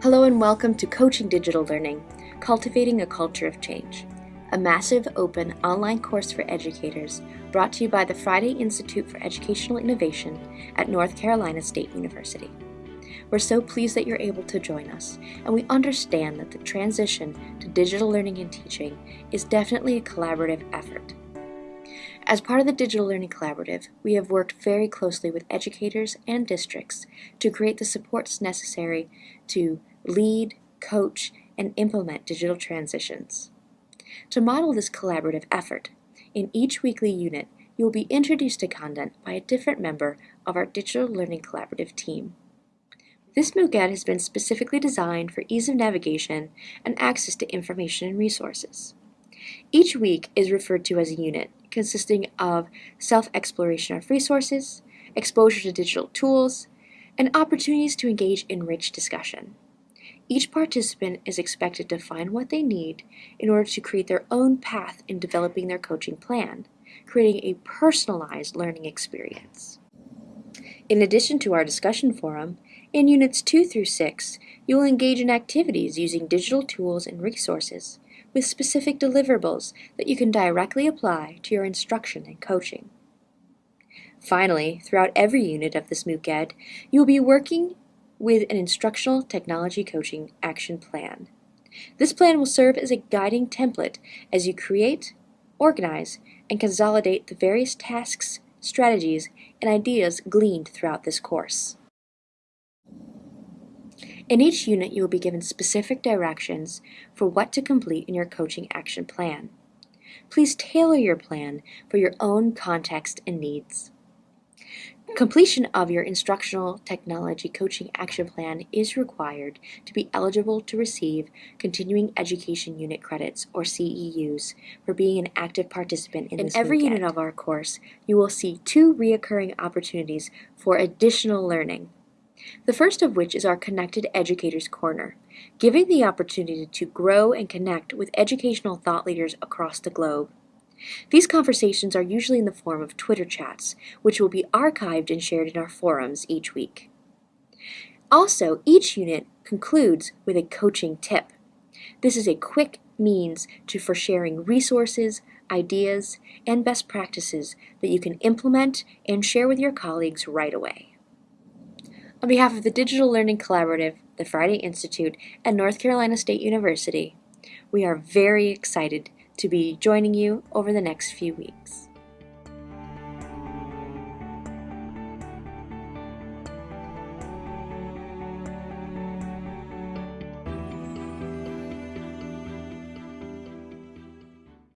Hello and welcome to Coaching Digital Learning, Cultivating a Culture of Change, a massive open online course for educators brought to you by the Friday Institute for Educational Innovation at North Carolina State University. We're so pleased that you're able to join us, and we understand that the transition to digital learning and teaching is definitely a collaborative effort. As part of the Digital Learning Collaborative, we have worked very closely with educators and districts to create the supports necessary to lead, coach, and implement digital transitions. To model this collaborative effort, in each weekly unit, you will be introduced to content by a different member of our Digital Learning Collaborative team. This MOOC has been specifically designed for ease of navigation and access to information and resources. Each week is referred to as a unit, consisting of self-exploration of resources, exposure to digital tools, and opportunities to engage in rich discussion. Each participant is expected to find what they need in order to create their own path in developing their coaching plan, creating a personalized learning experience. In addition to our discussion forum, in Units 2 through 6, you will engage in activities using digital tools and resources with specific deliverables that you can directly apply to your instruction and coaching. Finally, throughout every unit of this MOOC Ed, you will be working with an instructional technology coaching action plan. This plan will serve as a guiding template as you create, organize, and consolidate the various tasks, strategies, and ideas gleaned throughout this course. In each unit, you will be given specific directions for what to complete in your coaching action plan. Please tailor your plan for your own context and needs. Completion of your Instructional Technology Coaching Action Plan is required to be eligible to receive Continuing Education Unit Credits, or CEUs, for being an active participant in, in this every unit of our course, you will see two reoccurring opportunities for additional learning. The first of which is our Connected Educators Corner, giving the opportunity to grow and connect with educational thought leaders across the globe. These conversations are usually in the form of Twitter chats, which will be archived and shared in our forums each week. Also, each unit concludes with a coaching tip. This is a quick means to, for sharing resources, ideas, and best practices that you can implement and share with your colleagues right away. On behalf of the Digital Learning Collaborative, the Friday Institute, and North Carolina State University, we are very excited to be joining you over the next few weeks.